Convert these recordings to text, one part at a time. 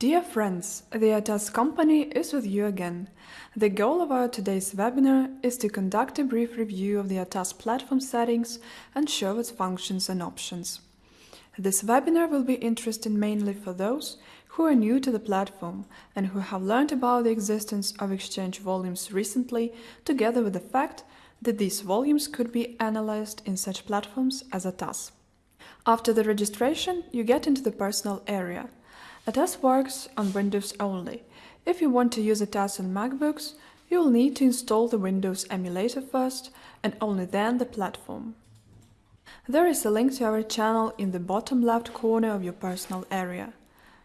Dear friends, the ATAS company is with you again. The goal of our today's webinar is to conduct a brief review of the ATAS platform settings and show its functions and options. This webinar will be interesting mainly for those who are new to the platform and who have learned about the existence of exchange volumes recently, together with the fact that these volumes could be analyzed in such platforms as ATAS. After the registration, you get into the personal area. ATAS works on Windows only. If you want to use ATAS on MacBooks, you will need to install the Windows emulator first and only then the platform. There is a link to our channel in the bottom left corner of your personal area.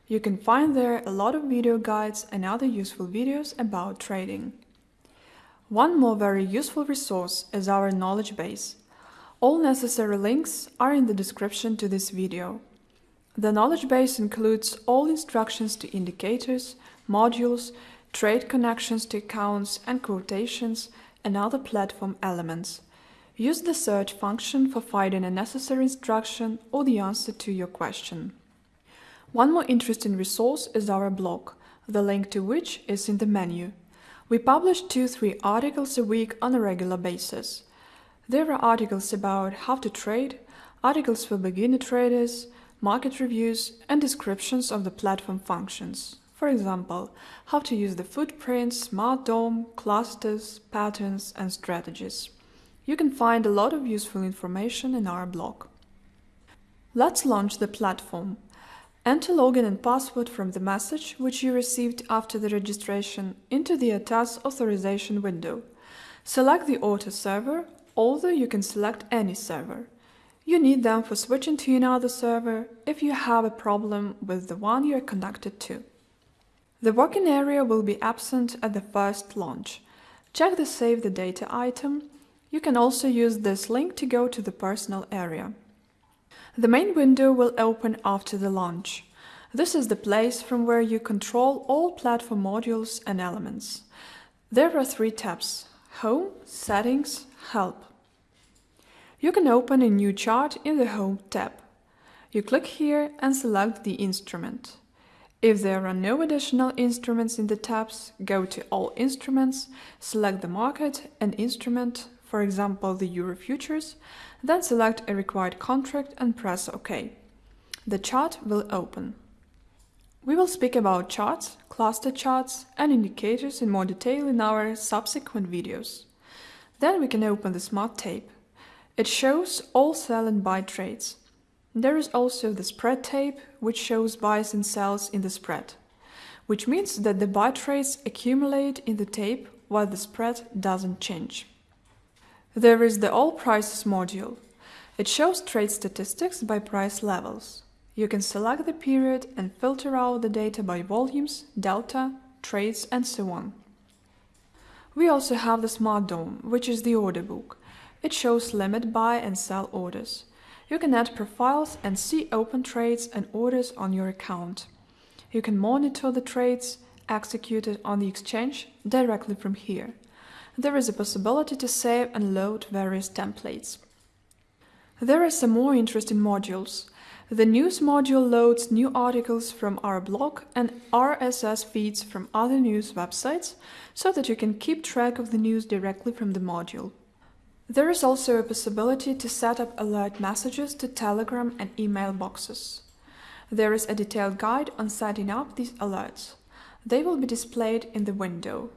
You can find there a lot of video guides and other useful videos about trading. One more very useful resource is our knowledge base. All necessary links are in the description to this video. The knowledge base includes all instructions to indicators, modules, trade connections to accounts and quotations, and other platform elements. Use the search function for finding a necessary instruction or the answer to your question. One more interesting resource is our blog, the link to which is in the menu. We publish 2-3 articles a week on a regular basis. There are articles about how to trade, articles for beginner traders, market reviews, and descriptions of the platform functions. For example, how to use the footprint, smart DOM, clusters, patterns, and strategies. You can find a lot of useful information in our blog. Let's launch the platform. Enter login and password from the message which you received after the registration into the ATAS authorization window. Select the auto server, although you can select any server. You need them for switching to another server if you have a problem with the one you are connected to. The working area will be absent at the first launch. Check the Save the Data item. You can also use this link to go to the personal area. The main window will open after the launch. This is the place from where you control all platform modules and elements. There are three tabs Home, Settings, Help. You can open a new chart in the Home tab. You click here and select the instrument. If there are no additional instruments in the tabs, go to All Instruments, select the market and instrument, for example the Euro futures, then select a required contract and press OK. The chart will open. We will speak about charts, cluster charts and indicators in more detail in our subsequent videos. Then we can open the Smart Tape. It shows all sell and buy trades. There is also the spread tape, which shows buys and sells in the spread, which means that the buy trades accumulate in the tape while the spread doesn't change. There is the All Prices module. It shows trade statistics by price levels. You can select the period and filter out the data by volumes, delta, trades and so on. We also have the Smart DOM, which is the order book. It shows limit buy and sell orders. You can add profiles and see open trades and orders on your account. You can monitor the trades executed on the exchange directly from here. There is a possibility to save and load various templates. There are some more interesting modules. The News module loads new articles from our blog and RSS feeds from other news websites so that you can keep track of the news directly from the module. There is also a possibility to set up alert messages to Telegram and email boxes. There is a detailed guide on setting up these alerts. They will be displayed in the window.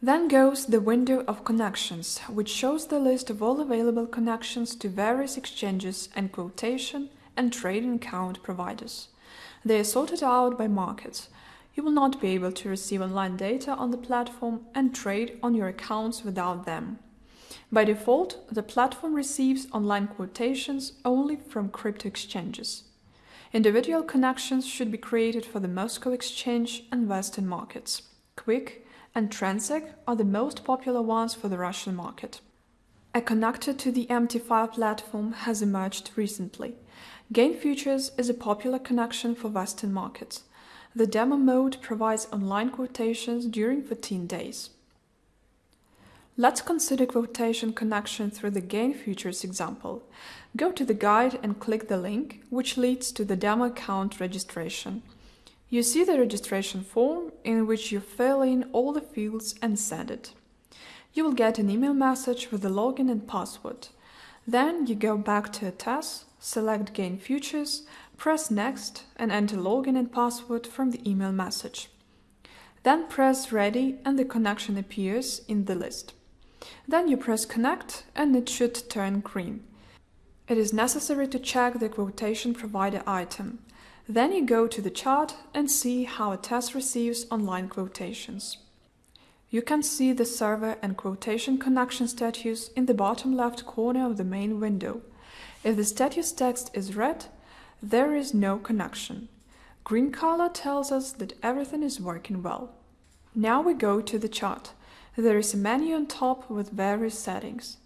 Then goes the window of connections, which shows the list of all available connections to various exchanges and quotation and trading account providers. They are sorted out by markets. You will not be able to receive online data on the platform and trade on your accounts without them. By default, the platform receives online quotations only from crypto exchanges. Individual connections should be created for the Moscow Exchange and Western markets. QUIK and Transaq are the most popular ones for the Russian market. A connector to the MT5 platform has emerged recently. Gain Futures is a popular connection for Western markets. The demo mode provides online quotations during 14 days. Let's consider quotation connection through the Gain Futures example. Go to the guide and click the link, which leads to the demo account registration. You see the registration form in which you fill in all the fields and send it. You will get an email message with the login and password. Then you go back to ATAS, select Gain Futures, press Next and enter login and password from the email message. Then press Ready and the connection appears in the list. Then you press Connect and it should turn green. It is necessary to check the quotation provider item. Then you go to the chart and see how ATAS receives online quotations. You can see the server and quotation connection status in the bottom left corner of the main window. If the status text is red, there is no connection. Green color tells us that everything is working well. Now we go to the chart. There is a menu on top with various settings.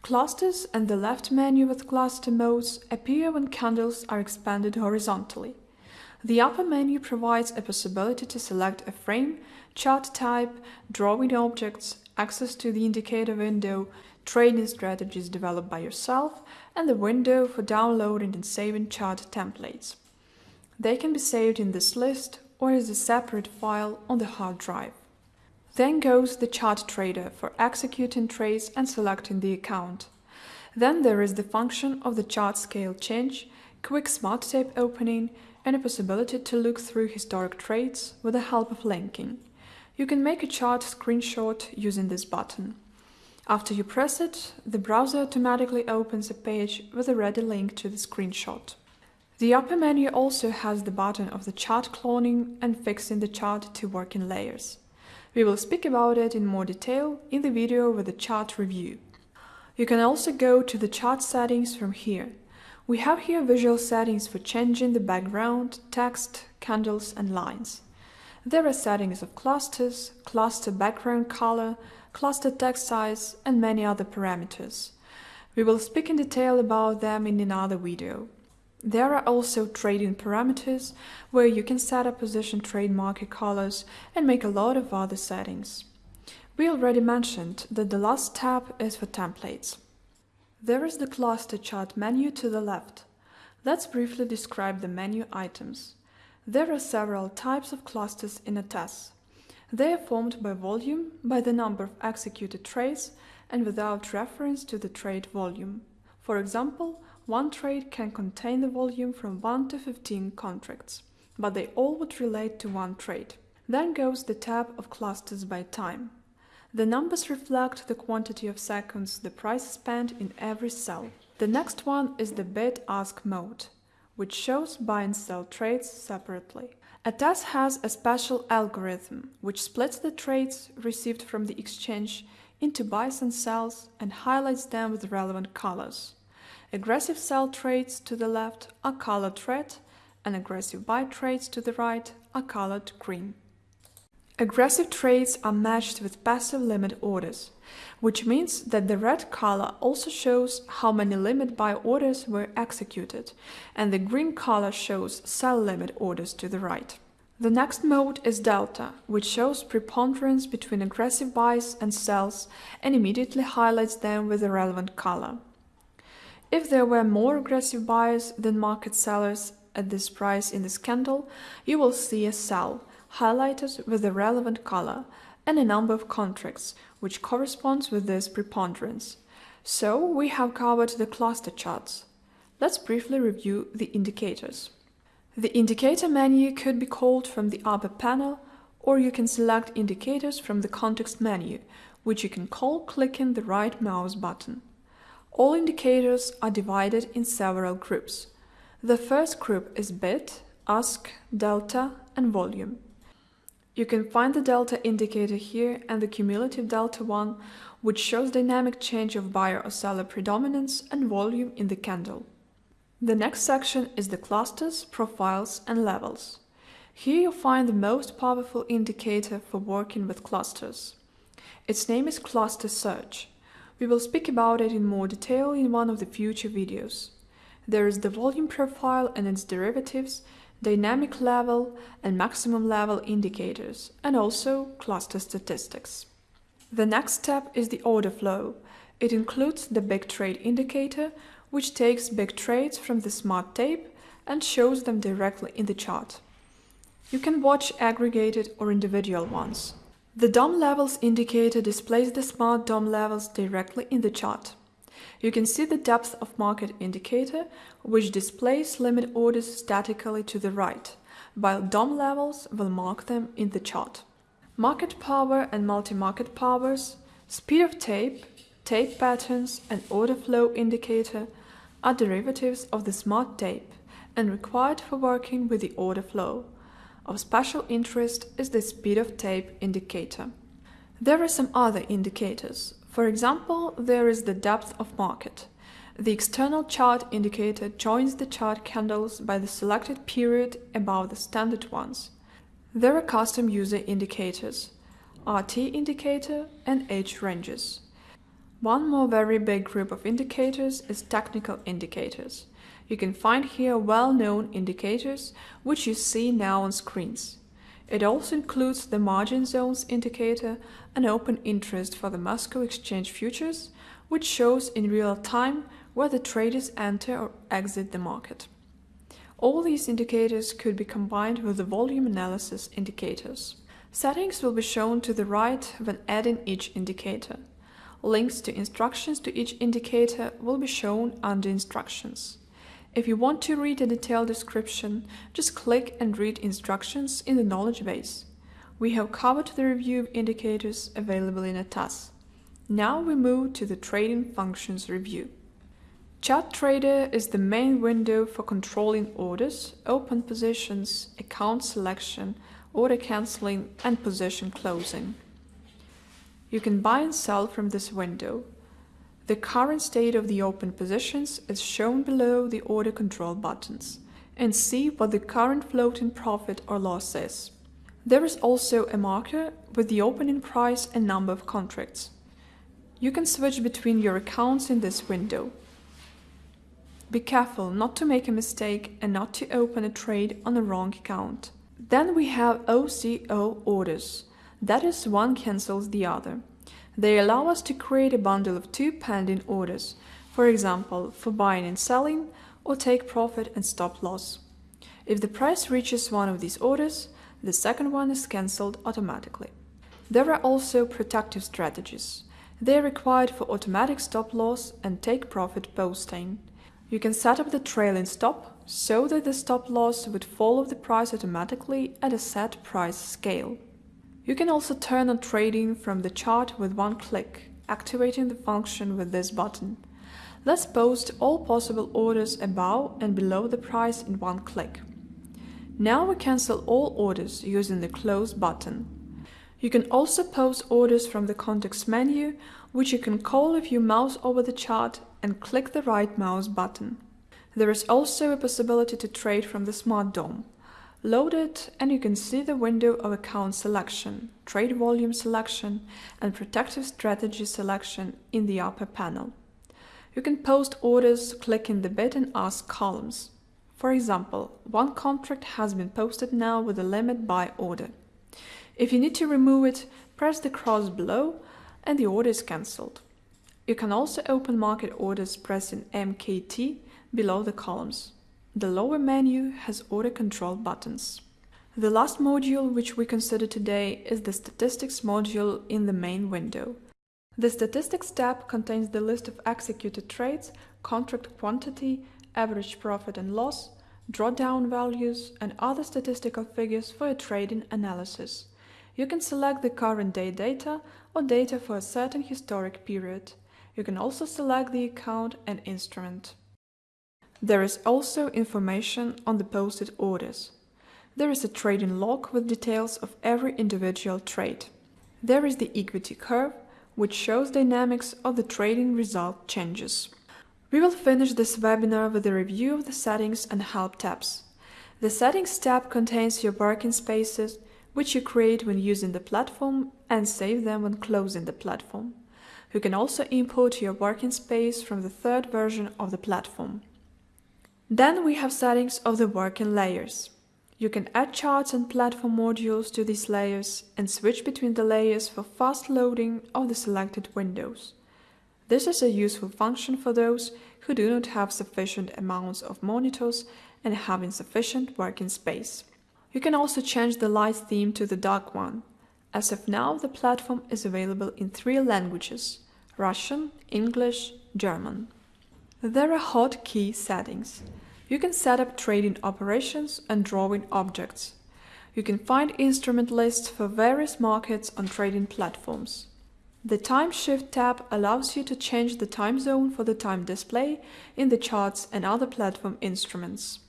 Clusters and the left menu with cluster modes appear when candles are expanded horizontally. The upper menu provides a possibility to select a frame, chart type, drawing objects, access to the indicator window, trading strategies developed by yourself, and the window for downloading and saving chart templates. They can be saved in this list or as a separate file on the hard drive. Then goes the chart trader for executing trades and selecting the account. Then there is the function of the chart scale change, quick smart tape opening, and a possibility to look through historic trades with the help of linking. You can make a chart screenshot using this button. After you press it, the browser automatically opens a page with a ready link to the screenshot. The upper menu also has the button of the chart cloning and fixing the chart to work in layers. We will speak about it in more detail in the video with the chart review. You can also go to the chart settings from here. We have here visual settings for changing the background, text, candles and lines. There are settings of clusters, cluster background color, cluster text size and many other parameters. We will speak in detail about them in another video. There are also trading parameters, where you can set up position trade market colors and make a lot of other settings. We already mentioned that the last tab is for templates. There is the cluster chart menu to the left. Let's briefly describe the menu items. There are several types of clusters in ATAS. They are formed by volume, by the number of executed trades, and without reference to the trade volume. For example, one trade can contain the volume from 1 to 15 contracts, but they all would relate to one trade. Then goes the tab of clusters by time. The numbers reflect the quantity of seconds the price spent in every cell. The next one is the bid-ask mode, which shows buy and sell trades separately. ATAS has a special algorithm which splits the trades received from the exchange into buys and sells and highlights them with relevant colors. Aggressive sell trades to the left are colored red and aggressive buy trades to the right are colored green. Aggressive trades are matched with passive limit orders, which means that the red color also shows how many limit buy orders were executed, and the green color shows sell limit orders to the right. The next mode is delta, which shows preponderance between aggressive buys and sells and immediately highlights them with the relevant color. If there were more aggressive buyers than market sellers at this price in this candle, you will see a sell, highlighted with the relevant color, and a number of contracts, which corresponds with this preponderance. So we have covered the cluster charts. Let's briefly review the indicators. The indicator menu could be called from the upper panel, or you can select indicators from the context menu, which you can call clicking the right mouse button. All indicators are divided in several groups. The first group is bid, ask, delta, and volume. You can find the delta indicator here and the cumulative delta one, which shows dynamic change of buyer or seller predominance and volume in the candle. The next section is the clusters, profiles, and levels. Here you'll find the most powerful indicator for working with clusters. Its name is Cluster Search. We will speak about it in more detail in one of the future videos. There is the volume profile and its derivatives, dynamic level and maximum level indicators, and also cluster statistics. The next step is the order flow. It includes the big trade indicator, which takes big trades from the smart tape and shows them directly in the chart. You can watch aggregated or individual ones. The DOM levels indicator displays the smart DOM levels directly in the chart. You can see the depth of market indicator, which displays limit orders statically to the right, while DOM levels will mark them in the chart. Market power and multi-market powers, speed of tape, tape patterns and order flow indicator are derivatives of the smart tape and required for working with the order flow. Of special interest is the speed of tape indicator. There are some other indicators. For example, there is the depth of market. The external chart indicator joins the chart candles by the selected period above the standard ones. There are custom user indicators, RT indicator and age ranges. One more very big group of indicators is technical indicators. You can find here well-known indicators, which you see now on screens. It also includes the margin zones indicator and open interest for the Moscow Exchange futures, which shows in real time where the traders enter or exit the market. All these indicators could be combined with the volume analysis indicators. Settings will be shown to the right when adding each indicator. Links to instructions to each indicator will be shown under instructions. If you want to read a detailed description, just click and read instructions in the knowledge base. We have covered the review of indicators available in ATAS. Now we move to the trading functions review. Chart Trader is the main window for controlling orders, open positions, account selection, order cancelling and position closing. You can buy and sell from this window. The current state of the open positions is shown below the order control buttons and see what the current floating profit or loss is. There is also a marker with the opening price and number of contracts. You can switch between your accounts in this window. Be careful not to make a mistake and not to open a trade on the wrong account. Then we have OCO orders. That is, one cancels the other. They allow us to create a bundle of two pending orders, for example, for buying and selling, or take profit and stop loss. If the price reaches one of these orders, the second one is cancelled automatically. There are also protective strategies. They are required for automatic stop loss and take profit posting. You can set up the trailing stop so that the stop loss would follow the price automatically at a set price scale. You can also turn on trading from the chart with one click, activating the function with this button. Let's post all possible orders above and below the price in one click. Now we cancel all orders using the Close button. You can also post orders from the context menu, which you can call if you mouse over the chart and click the right mouse button. There is also a possibility to trade from the Smart DOM. Load it and you can see the window of account selection, trade volume selection and protective strategy selection in the upper panel. You can post orders clicking the bid and ask columns. For example, one contract has been posted now with a limit buy order. If you need to remove it, press the cross below and the order is cancelled. You can also open market orders pressing MKT below the columns. The lower menu has order control buttons. The last module which we consider today is the Statistics module in the main window. The Statistics tab contains the list of executed trades, contract quantity, average profit and loss, drawdown values and other statistical figures for a trading analysis. You can select the current day data or data for a certain historic period. You can also select the account and instrument. There is also information on the posted orders. There is a trading log with details of every individual trade. There is the equity curve, which shows dynamics of the trading result changes. We will finish this webinar with a review of the settings and help tabs. The settings tab contains your working spaces, which you create when using the platform and save them when closing the platform. You can also import your working space from the third version of the platform. Then we have settings of the working layers. You can add charts and platform modules to these layers and switch between the layers for fast loading of the selected windows. This is a useful function for those who do not have sufficient amounts of monitors and have insufficient working space. You can also change the light theme to the dark one. As of now, the platform is available in three languages Russian, English, German. There are hotkey settings. You can set up trading operations and drawing objects. You can find instrument lists for various markets on trading platforms. The Time Shift tab allows you to change the time zone for the time display in the charts and other platform instruments.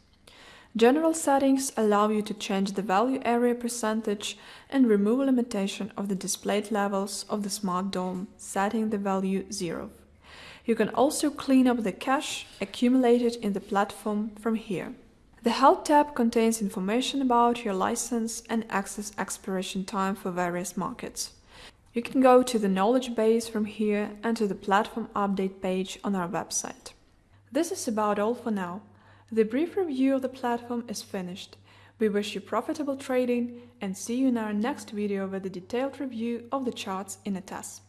General settings allow you to change the value area percentage and remove limitation of the displayed levels of the Smart DOM, setting the value 0. You can also clean up the cache accumulated in the platform from here. The Help tab contains information about your license and access expiration time for various markets. You can go to the knowledge base from here and to the platform update page on our website. This is about all for now. The brief review of the platform is finished. We wish you profitable trading and see you in our next video with a detailed review of the charts in a ATAS.